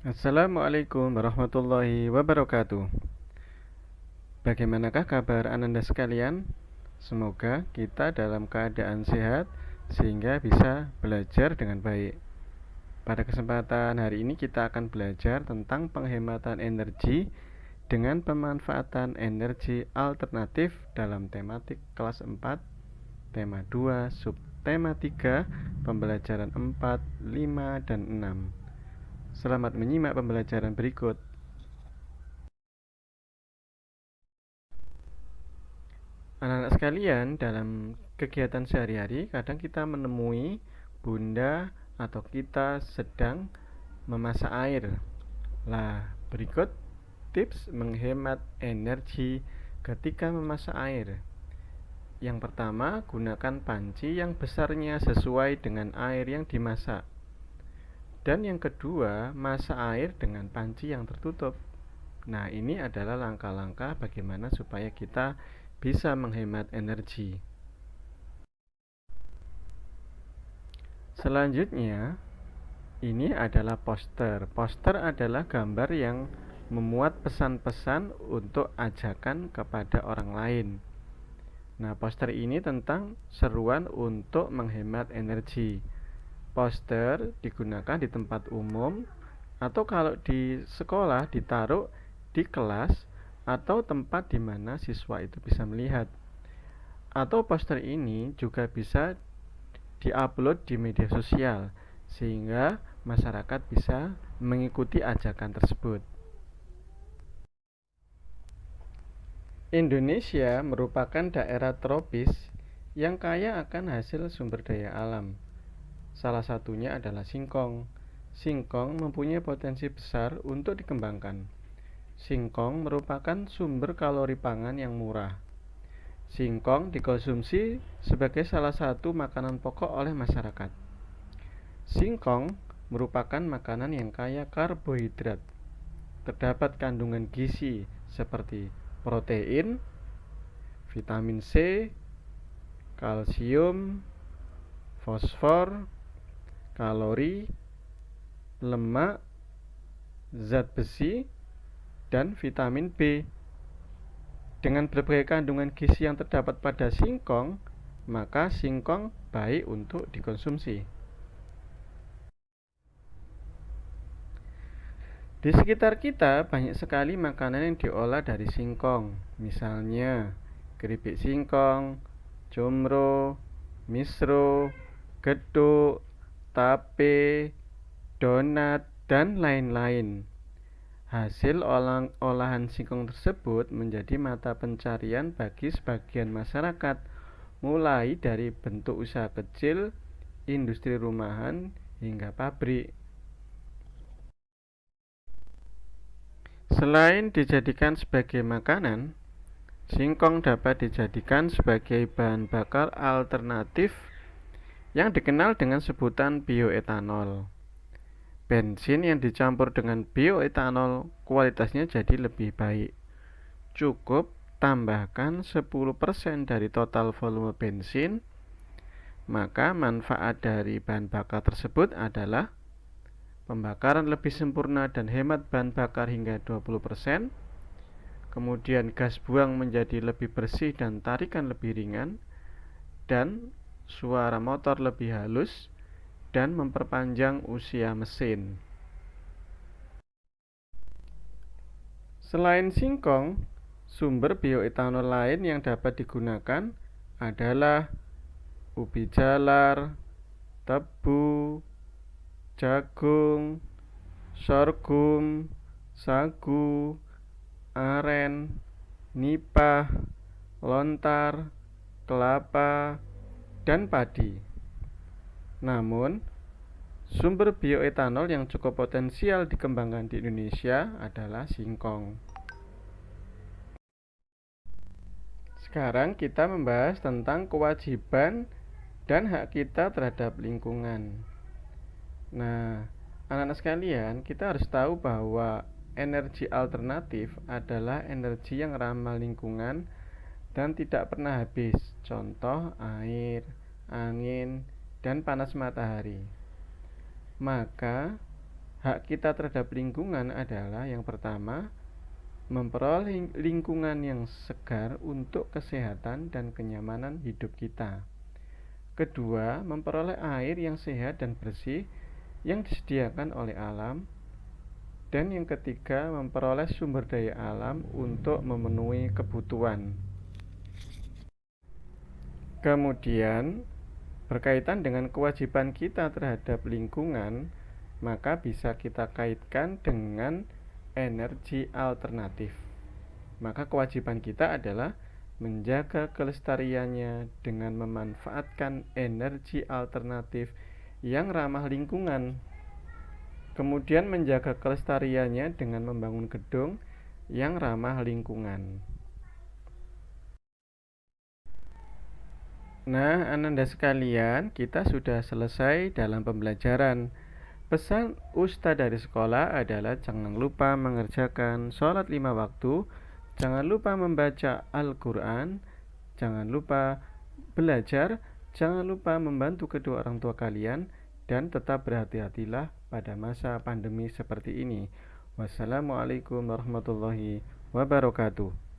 Assalamualaikum warahmatullahi wabarakatuh. Bagaimanakah kabar Ananda sekalian? Semoga kita dalam keadaan sehat sehingga bisa belajar dengan baik. Pada kesempatan hari ini kita akan belajar tentang penghematan energi dengan pemanfaatan energi alternatif dalam tematik kelas 4, tema 2, subtema 3, pembelajaran 4, 5, dan 6. Selamat menyimak pembelajaran berikut. Anak-anak sekalian, dalam kegiatan sehari-hari, kadang kita menemui bunda atau kita sedang memasak air. Lah, berikut tips menghemat energi ketika memasak air. Yang pertama, gunakan panci yang besarnya sesuai dengan air yang dimasak. Dan yang kedua, masak air dengan panci yang tertutup. Nah, ini adalah langkah-langkah bagaimana supaya kita bisa menghemat energi. Selanjutnya, ini adalah poster. Poster adalah gambar yang memuat pesan-pesan untuk ajakan kepada orang lain. Nah, poster ini tentang seruan untuk menghemat energi poster digunakan di tempat umum atau kalau di sekolah ditaruh di kelas atau tempat di mana siswa itu bisa melihat. Atau poster ini juga bisa diupload di media sosial sehingga masyarakat bisa mengikuti ajakan tersebut. Indonesia merupakan daerah tropis yang kaya akan hasil sumber daya alam. Salah satunya adalah singkong. Singkong mempunyai potensi besar untuk dikembangkan. Singkong merupakan sumber kalori pangan yang murah. Singkong dikonsumsi sebagai salah satu makanan pokok oleh masyarakat. Singkong merupakan makanan yang kaya karbohidrat. Terdapat kandungan gizi seperti protein, vitamin C, kalsium, fosfor, kalori, lemak, zat besi, dan vitamin B. Dengan berbagai kandungan gizi yang terdapat pada singkong, maka singkong baik untuk dikonsumsi. Di sekitar kita banyak sekali makanan yang diolah dari singkong, misalnya keripik singkong, comro, misro, geduk, tape, donat, dan lain-lain. Hasil olah olahan singkong tersebut menjadi mata pencarian bagi sebagian masyarakat, mulai dari bentuk usaha kecil, industri rumahan, hingga pabrik. Selain dijadikan sebagai makanan, singkong dapat dijadikan sebagai bahan bakar alternatif yang dikenal dengan sebutan bioetanol. Bensin yang dicampur dengan bioetanol kualitasnya jadi lebih baik. Cukup tambahkan 10% dari total volume bensin, maka manfaat dari bahan bakar tersebut adalah pembakaran lebih sempurna dan hemat bahan bakar hingga 20%, kemudian gas buang menjadi lebih bersih dan tarikan lebih ringan, dan suara motor lebih halus, dan memperpanjang usia mesin. Selain singkong, sumber bioetanol lain yang dapat digunakan adalah ubi jalar, tebu, jagung, sorghum, sagu, aren, nipah, lontar, kelapa, dan padi. Namun, sumber bioetanol yang cukup potensial dikembangkan di Indonesia adalah singkong. Sekarang kita membahas tentang kewajiban dan hak kita terhadap lingkungan. Nah, anak-anak sekalian, kita harus tahu bahwa energi alternatif adalah energi yang ramah lingkungan dan tidak pernah habis. Contoh air, angin, dan panas matahari. Maka Hak kita terhadap lingkungan adalah yang pertama, memperoleh lingkungan yang segar untuk kesehatan dan kenyamanan hidup kita. Kedua, memperoleh air yang sehat dan bersih yang disediakan oleh alam. Dan yang ketiga, memperoleh sumber daya alam untuk memenuhi kebutuhan. Kemudian, berkaitan dengan kewajiban kita terhadap lingkungan, maka bisa kita kaitkan dengan energi alternatif. Maka kewajiban kita adalah menjaga kelestariannya dengan memanfaatkan energi alternatif yang ramah lingkungan. Kemudian menjaga kelestariannya dengan membangun gedung yang ramah lingkungan. Nah, Ananda sekalian, kita sudah selesai dalam pembelajaran. Pesan Ustadz dari sekolah adalah jangan lupa mengerjakan sholat lima waktu, jangan lupa membaca Al-Quran, jangan lupa belajar, jangan lupa membantu kedua orang tua kalian, dan tetap berhati-hatilah pada masa pandemi seperti ini. Wassalamualaikum warahmatullahi wabarakatuh.